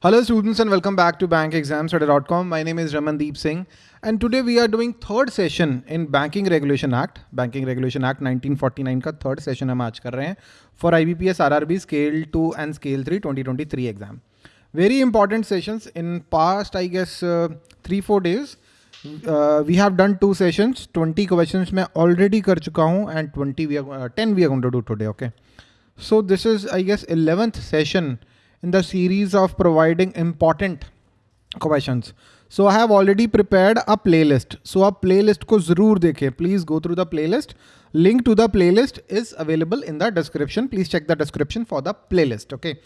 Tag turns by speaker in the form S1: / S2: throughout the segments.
S1: Hello students and welcome back to bankexamstoday.com. My name is Ramandeep Singh and today we are doing third session in Banking Regulation Act. Banking Regulation Act 1949 का third session हम आज कर रहे हैं for IBPS RRB Scale 2 and Scale 3 2023 exam. Very important sessions in past I guess uh, 3-4 days. Uh, we have done two sessions 20 questions मैं already कर चुका हूँ and 20 we are, uh, 10 we are going to do today okay. So this is I guess 11th session uh, in the series of providing important questions. So I have already prepared a playlist. So a playlist को ज़रूर देखें Please go through the playlist. Link to the playlist is available in the description. Please check the description for the playlist. Okay.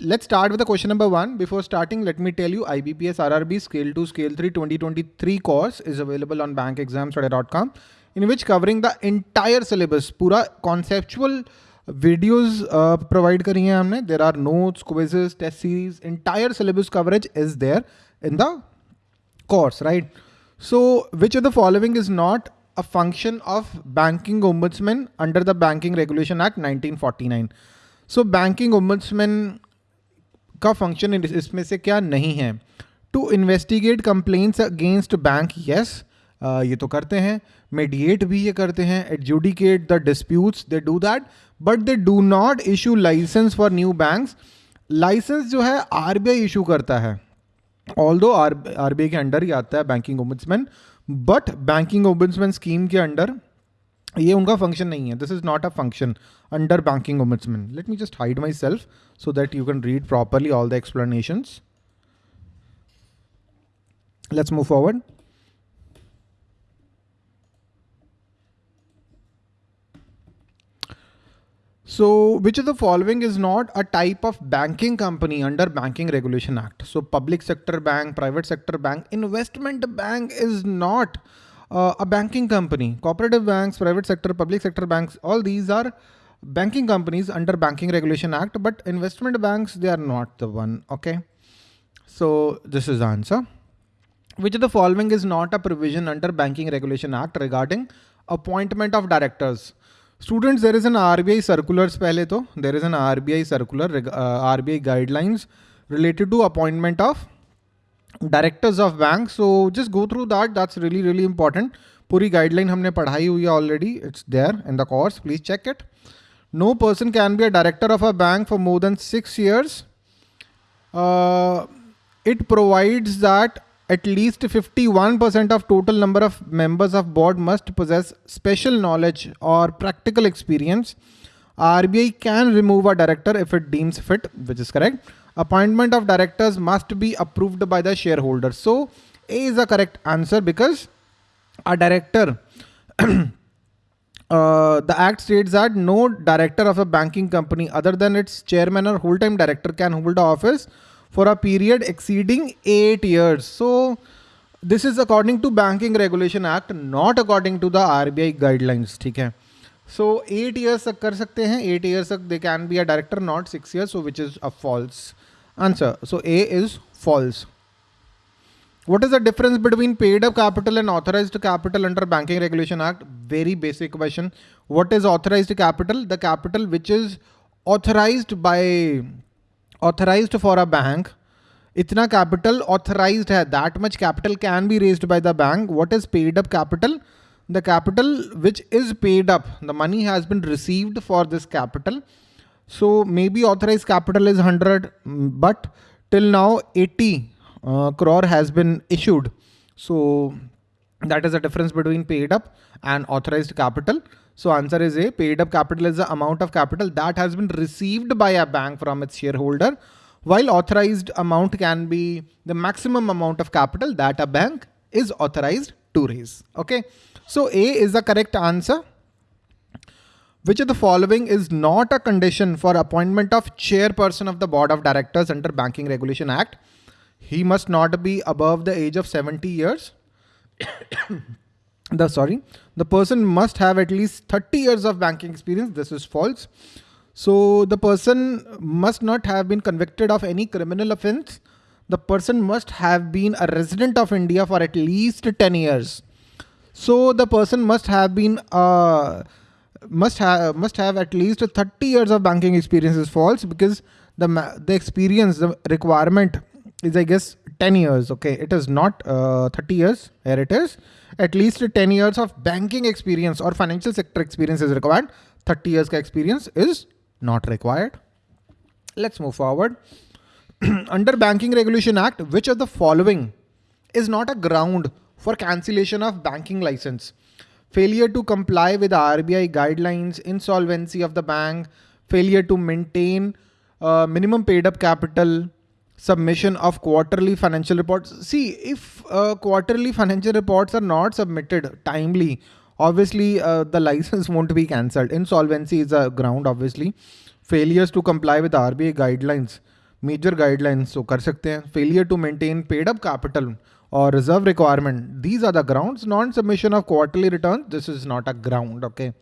S1: Let's start with the question number one. Before starting, let me tell you IBPS RRB Scale 2 Scale 3 2023 course is available on bankexamstoday.com in which covering the entire syllabus, pura conceptual videos provide करी हैं हमने। There are notes quizzes test series entire syllabus coverage is there in the course, right? So, which of the following is not a function of banking ombudsman under the banking regulation act 1949 so, banking ombudsman का function इसमें से क्या नहीं है? To investigate complaints against bank yes ये तो करते हैं। मेडिएट भी ये करते हैं। Adjudicate the disputes they do that but they do not issue licence for new banks licence जो है आरबीआई इशू करता है। ऑल दो आर आरबीआई के अंडर ही आता है banking ombudsman but banking ombudsman scheme के अंडर ये उनका फ़ंक्शन नहीं है। This is not a function under banking ombudsman let me just hide myself so that you can read properly all the explanation let's move forward So which of the following is not a type of banking company under Banking Regulation Act? So public sector bank, private sector bank, investment bank is not uh, a banking company. Cooperative banks, private sector, public sector banks, all these are banking companies under Banking Regulation Act, but investment banks, they are not the one, okay? So this is the answer. Which of the following is not a provision under Banking Regulation Act regarding appointment of directors? Students, there is an RBI circulars pehle to. There is an RBI circular, uh, RBI guidelines related to appointment of directors of banks. So just go through that. That's really, really important. Puri guideline humne padhai hui already. It's there in the course. Please check it. No person can be a director of a bank for more than six years. Uh, it provides that at least 51% of total number of members of board must possess special knowledge or practical experience. RBI can remove a director if it deems fit, which is correct. Appointment of directors must be approved by the shareholder. So A is the correct answer because a director, uh, the act states that no director of a banking company other than its chairman or whole-time director can hold the office for a period exceeding eight years. So this is according to Banking Regulation Act, not according to the RBI guidelines. ठीक है. So eight years तक कर सकते हैं. Eight years तक they can be a director, not six years. So which is a false answer. So A is false. What is the difference between paid up capital and authorized capital under Banking Regulation Act? Very basic question. What is authorized capital? The capital which is authorized by authorized for a bank. Itna capital authorized hai. That much capital can be raised by the bank. What is paid up capital? The capital which is paid up. The money has been received for this capital. So maybe authorized capital is 100 but till now 80 uh, crore has been issued. So that is the difference between paid up and authorized capital so answer is A. Paid up capital is the amount of capital that has been received by a bank from its shareholder, while authorized amount can be the maximum amount of capital that a bank is authorized to raise. Okay. So A is the correct answer. Which of the following is not a condition for appointment of chairperson of the board of directors under Banking Regulation Act? He must not be above the age of 70 years. The sorry, the person must have at least 30 years of banking experience. This is false. So the person must not have been convicted of any criminal offense. The person must have been a resident of India for at least 10 years. So the person must have been uh, must have must have at least 30 years of banking experience is false because the the experience the requirement is i guess 10 years okay? It is not uh, 30 years here it is. At least 10 years of banking experience or financial sector experience is required. 30 years experience is not required. Let's move forward. Under banking regulation act which of the following is not a ground for cancellation of banking license? Failure to comply with RBI guidelines, insolvency of the bank, failure to maintain uh, minimum paid up capital, submission of quarterly financial reports. See, if uh, quarterly financial reports are not submitted timely, obviously uh, the license won't be cancelled. Insolvency is a ground, obviously. Failures to comply with RBI guidelines, major guidelines, so kar sakte hain. Failure to maintain paid up capital or reserve requirement. These are the grounds. Non-submission of quarterly returns. This is not a ground. Okay.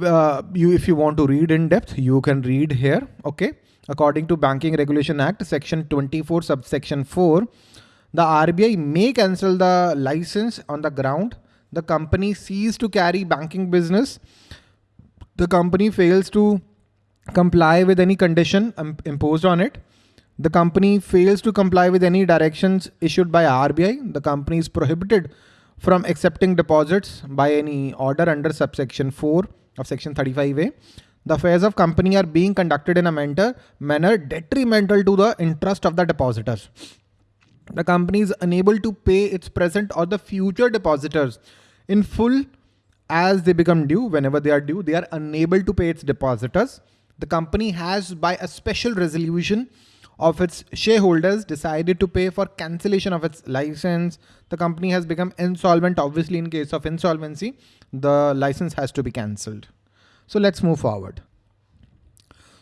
S1: Uh, you, if you want to read in depth, you can read here. Okay. According to Banking Regulation Act, Section 24, subsection 4, the RBI may cancel the license on the ground the company ceases to carry banking business. The company fails to comply with any condition imposed on it the company fails to comply with any directions issued by RBI, the company is prohibited from accepting deposits by any order under subsection 4 of section 35A. The affairs of company are being conducted in a manner, manner detrimental to the interest of the depositors. The company is unable to pay its present or the future depositors in full as they become due. Whenever they are due, they are unable to pay its depositors. The company has by a special resolution of its shareholders decided to pay for cancellation of its license. The company has become insolvent. Obviously, in case of insolvency, the license has to be cancelled. So let's move forward.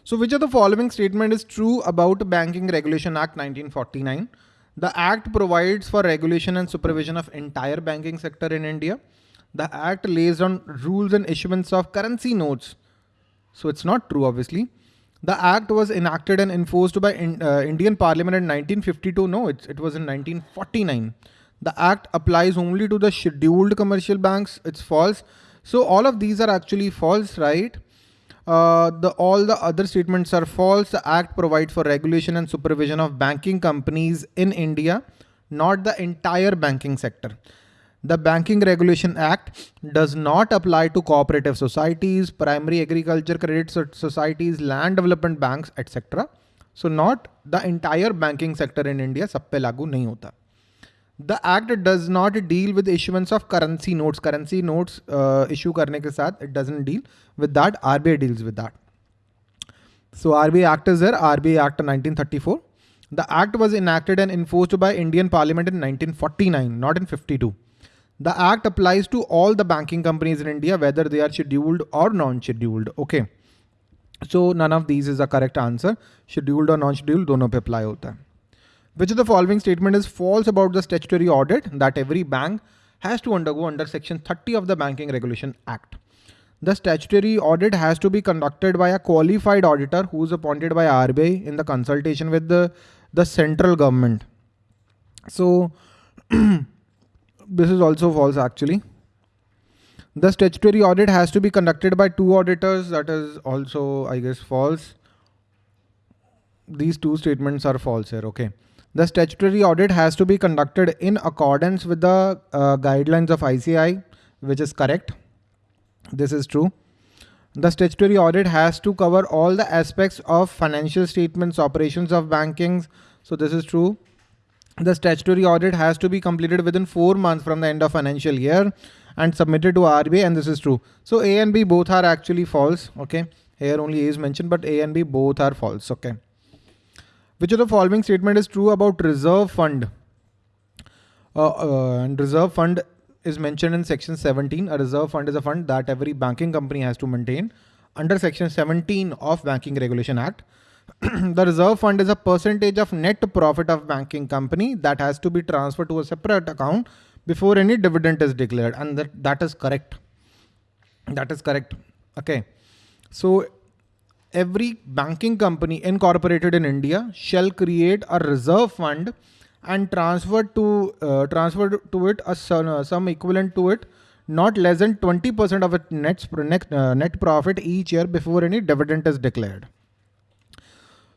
S1: So which of the following statement is true about Banking Regulation Act 1949? The Act provides for regulation and supervision of entire banking sector in India. The Act lays down rules and issuance of currency notes. So it's not true, obviously. The act was enacted and enforced by in, uh, Indian Parliament in 1952. No, it, it was in 1949. The act applies only to the scheduled commercial banks. It's false. So all of these are actually false, right? Uh, the all the other statements are false. The act provides for regulation and supervision of banking companies in India, not the entire banking sector. The Banking Regulation Act does not apply to cooperative societies, primary agriculture credit societies, land development banks, etc. So not the entire banking sector in India सब पे लागू नहीं होता. The act does not deal with issuance of currency notes. Currency notes uh, issue करने के साथ it doesn't deal with that. RBI deals with that. So RBI Act is there. RBI Act 1934. The act was enacted and enforced by Indian Parliament in 1949, not in 52. The act applies to all the banking companies in India, whether they are scheduled or non-scheduled. Okay. So none of these is the correct answer. Scheduled or non-scheduled, dono pe apply hota hai. which of the following statement is false about the statutory audit that every bank has to undergo under section 30 of the Banking Regulation Act. The statutory audit has to be conducted by a qualified auditor who is appointed by RBI in the consultation with the, the central government. So this is also false actually. The statutory audit has to be conducted by two auditors. That is also, I guess, false. These two statements are false here. Okay. The statutory audit has to be conducted in accordance with the uh, guidelines of ICAI, which is correct. This is true. The statutory audit has to cover all the aspects of financial statements, operations of bankings. So this is true the statutory audit has to be completed within four months from the end of financial year and submitted to RBI and this is true. So A and B both are actually false. Okay. Here only A is mentioned, but A and B both are false. Okay. Which of the following statement is true about reserve fund? Uh, uh, and reserve fund is mentioned in section 17. A reserve fund is a fund that every banking company has to maintain under section 17 of Banking Regulation Act. the reserve fund is a percentage of net profit of banking company that has to be transferred to a separate account before any dividend is declared. And that, that is correct. That is correct. Okay. So every banking company incorporated in India shall create a reserve fund and transfer to uh, transfer to it a uh, some equivalent to it not less than 20% of its net, net, uh, net profit each year before any dividend is declared.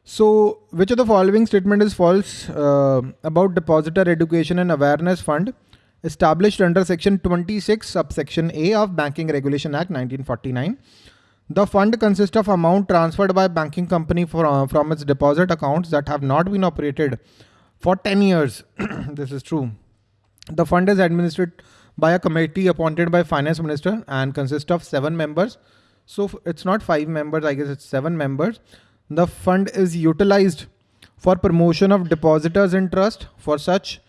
S1: So which of the following statement is false uh, about Depositor Education and Awareness Fund established under section 26 subsection A of Banking Regulation Act 1949. The fund consists of amount transferred by banking company for, uh, from its deposit accounts that have not been operated for 10 years. this is true. The fund is administered by a committee appointed by finance minister and consists of seven members. So it's not five members, I guess it's seven members. The fund is utilized for promotion of depositors in trust for such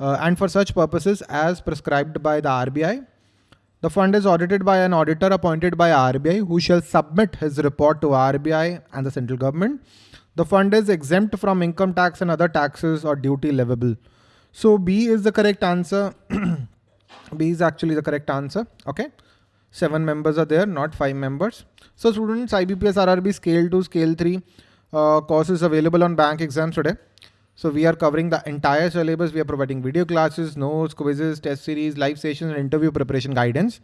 S1: uh, and for such purposes as prescribed by the RBI. The fund is audited by an auditor appointed by RBI who shall submit his report to RBI and the central government. The fund is exempt from income tax and other taxes or duty levable. So B is the correct answer. B is actually the correct answer. Okay. Seven members are there, not five members. So students, IBPS RRB scale 2, scale 3 uh, course is available on bank exams today. So we are covering the entire syllabus. We are providing video classes, notes, quizzes, test series, live sessions, and interview preparation guidance.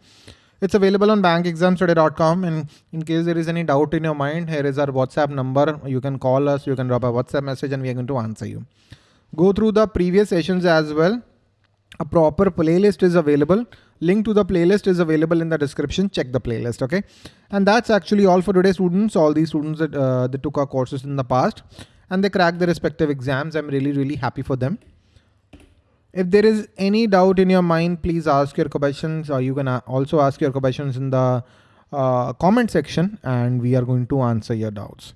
S1: It's available on bankexamstoday.com. And in case there is any doubt in your mind, here is our WhatsApp number. You can call us, you can drop a WhatsApp message and we are going to answer you. Go through the previous sessions as well. A proper playlist is available. Link to the playlist is available in the description. Check the playlist, okay? And that's actually all for today, students. All these students that, uh, that took our courses in the past and they crack their respective exams. I'm really, really happy for them. If there is any doubt in your mind, please ask your questions or you can also ask your questions in the uh, comment section and we are going to answer your doubts.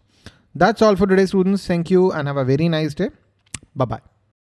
S1: That's all for today, students. Thank you and have a very nice day. Bye-bye.